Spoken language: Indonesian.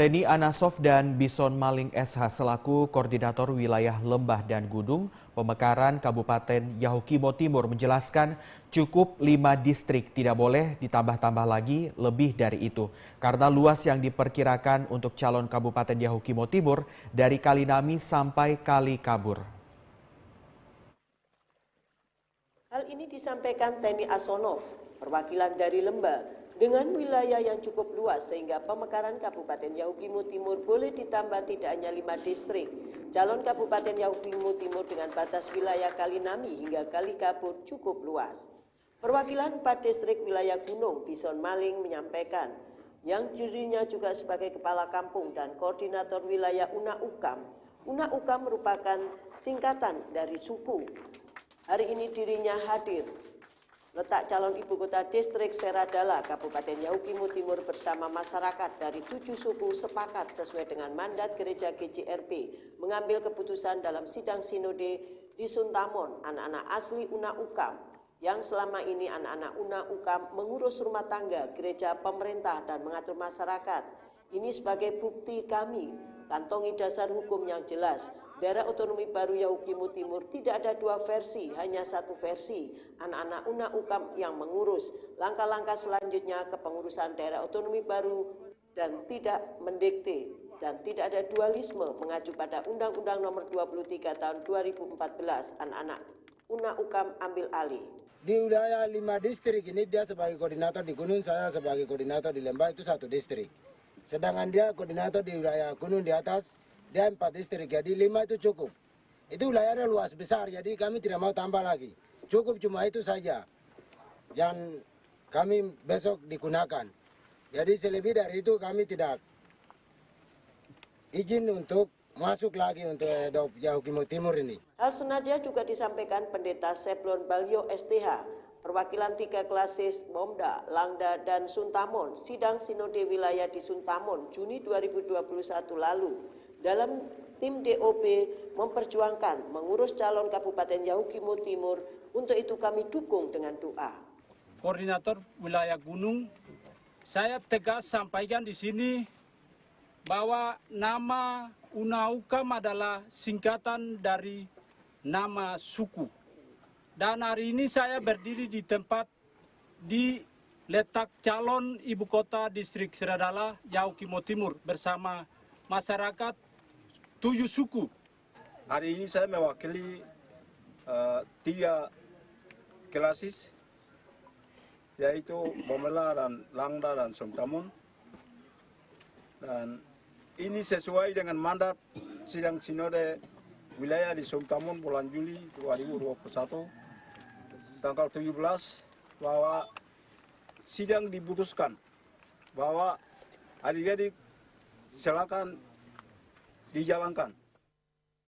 Teni Anasov dan Bison Maling SH selaku Koordinator Wilayah Lembah dan Gunung Pemekaran Kabupaten Yahukimo Timur menjelaskan cukup lima distrik tidak boleh ditambah-tambah lagi lebih dari itu. Karena luas yang diperkirakan untuk calon Kabupaten Yahukimo Timur dari Kalinami sampai Kali Kabur. Hal ini disampaikan Teni Asonov, perwakilan dari Lembah, dengan wilayah yang cukup luas sehingga pemekaran Kabupaten Yahukimo Timur boleh ditambah tidak hanya lima distrik. Calon Kabupaten Yahukimo Timur dengan batas wilayah Kalinami hingga Kalikabur cukup luas. Perwakilan empat distrik wilayah Gunung Bison Maling menyampaikan yang dirinya juga sebagai kepala kampung dan koordinator wilayah Una Ukam. Una Ukam merupakan singkatan dari suku. Hari ini dirinya hadir letak calon ibu kota distrik Seradala, Kabupaten Yahukimo Timur bersama masyarakat dari tujuh suku sepakat sesuai dengan mandat gereja GJRP mengambil keputusan dalam sidang sinode di Suntamon anak-anak asli Una Ukam yang selama ini anak-anak Una Ukam mengurus rumah tangga, gereja, pemerintah, dan mengatur masyarakat. Ini sebagai bukti kami, kantongi dasar hukum yang jelas, Daerah otonomi baru Yahukimo Timur tidak ada dua versi, hanya satu versi. Anak-anak Una Ukam yang mengurus langkah-langkah selanjutnya kepengurusan daerah otonomi baru dan tidak mendikte dan tidak ada dualisme mengacu pada Undang-Undang Nomor 23 Tahun 2014 anak-anak Una Ukam ambil alih. Di wilayah lima distrik ini dia sebagai koordinator di Gunung, saya sebagai koordinator di Lembah itu satu distrik. Sedangkan dia koordinator di wilayah Gunung di atas dia empat distrik, jadi lima itu cukup. Itu wilayahnya luas besar, jadi kami tidak mau tambah lagi. Cukup cuma itu saja yang kami besok digunakan. Jadi selebih dari itu kami tidak izin untuk masuk lagi untuk Edop Yahukimo Timur ini. Hal senada juga disampaikan Pendeta Seplon Balyo STH, perwakilan tiga klasis Momda, Langda, dan Suntamon, sidang sinode wilayah di Suntamon Juni 2021 lalu dalam tim DOP memperjuangkan mengurus calon Kabupaten Yahukimo Timur. Untuk itu kami dukung dengan doa. Koordinator wilayah Gunung, saya tegas sampaikan di sini bahwa nama Unaukam adalah singkatan dari nama suku. Dan hari ini saya berdiri di tempat di letak calon ibu kota distrik Seradala, Yahukimo Timur bersama masyarakat tujuh suku. Hari ini saya mewakili uh, tiga klasis, yaitu Bomela dan Langda dan Somtamun. Dan ini sesuai dengan mandat sidang sinode wilayah di Somtamun bulan Juli 2021, tanggal 17, bahwa sidang diputuskan bahwa adik-adik silakan dijalankan